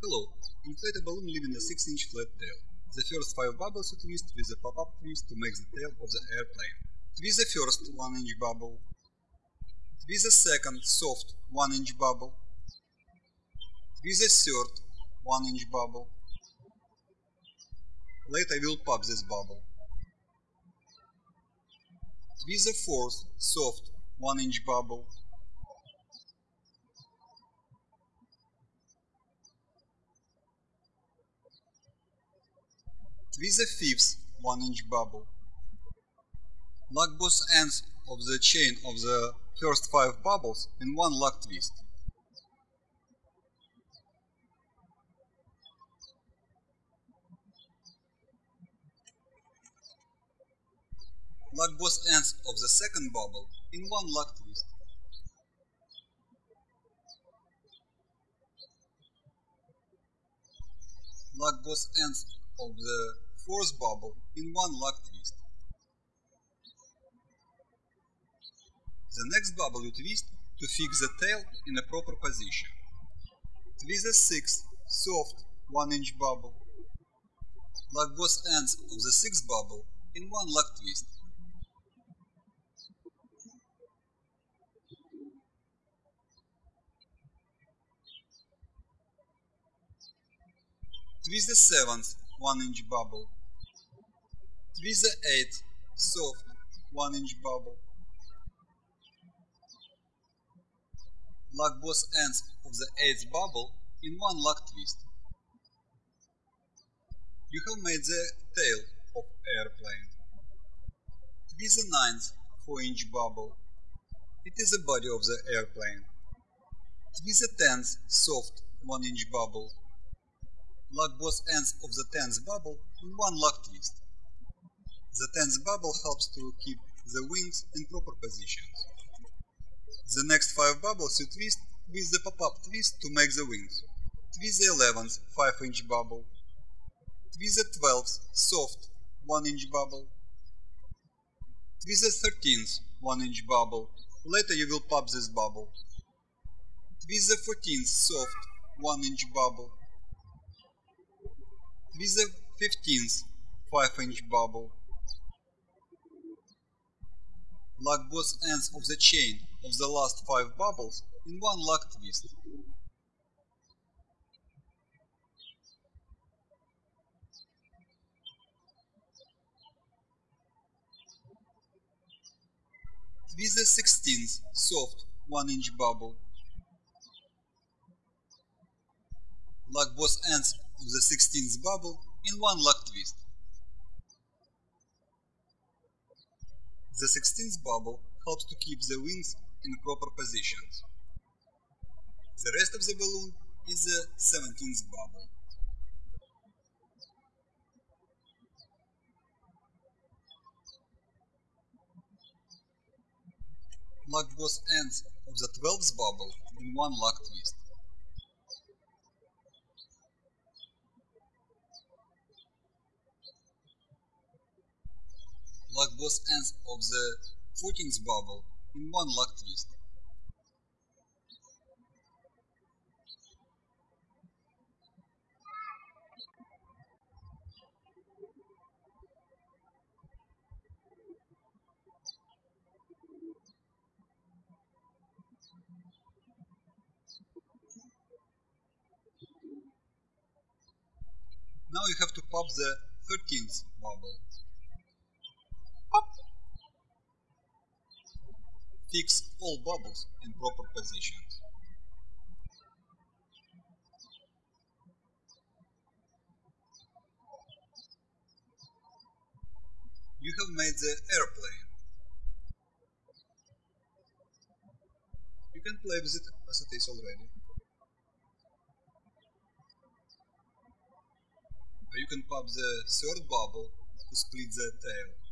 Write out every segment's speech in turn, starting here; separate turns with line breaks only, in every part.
Hello, inflate a balloon leaving a 6-inch flat tail. The first 5 bubbles you twist with a pop-up twist to make the tail of the airplane. Twist the first 1-inch bubble. Twist the second soft 1-inch bubble. Twist the third 1-inch bubble. Later I will pop this bubble. Twist the fourth soft 1-inch bubble. Twist the fifth 1-inch bubble. Lock both ends of the chain of the first 5 bubbles in one lock twist. Lock both ends of the second bubble in one lock twist. Lock both ends of the fourth bubble in one lock twist. The next bubble you twist to fix the tail in a proper position. Twist the sixth, soft, 1 inch bubble. Lock both ends of the sixth bubble in one lock twist. Twist the seventh 1 inch bubble. The eighth soft 1 inch bubble. Lock both ends of the eighth bubble in one lock twist. You have made the tail of airplane. The ninth 4 inch bubble. It is the body of the airplane. The tenth soft 1 inch bubble lock both ends of the tenth bubble in one lock twist. The tenth bubble helps to keep the wings in proper positions. The next five bubbles you twist with the pop-up twist to make the wings. Twist the eleventh 5 inch bubble. Twist the twelfth soft 1 inch bubble. Twist the thirteenth 1 inch bubble. Later you will pop this bubble. Twist the fourteenth soft 1 inch bubble with the 15th 5 inch bubble. Lock both ends of the chain of the last 5 bubbles in one lock twist. Twist the 16th soft 1 inch bubble. Lock both ends of the 16th bubble in one lock twist. The 16th bubble helps to keep the wings in proper positions. The rest of the balloon is the 17th bubble. Lock both ends of the 12th bubble in one lock twist. Lock both ends of the 14th bubble in one lock twist. Now you have to pop the 13th bubble. Fix all bubbles in proper positions. You have made the airplane. You can play with it as it is already. You can pop the third bubble to split the tail.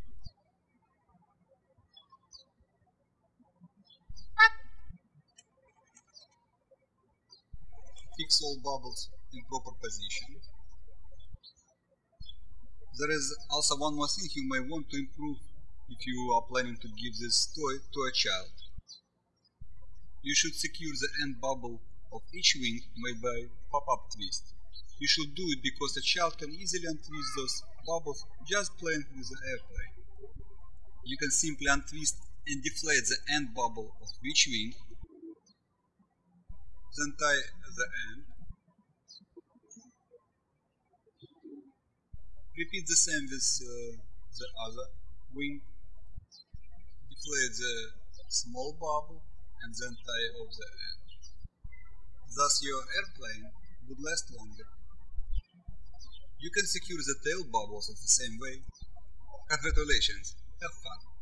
Fix all bubbles in proper position. There is also one more thing you may want to improve if you are planning to give this toy to a child. You should secure the end bubble of each wing made by pop-up twist. You should do it because a child can easily untwist those bubbles just playing with the airplane. You can simply untwist and deflate the end bubble of each wing, then tie the end. Repeat the same with uh, the other wing. Deflate the small bubble and then tie off the end. Thus your airplane would last longer. You can secure the tail bubbles in the same way. Congratulations, have fun.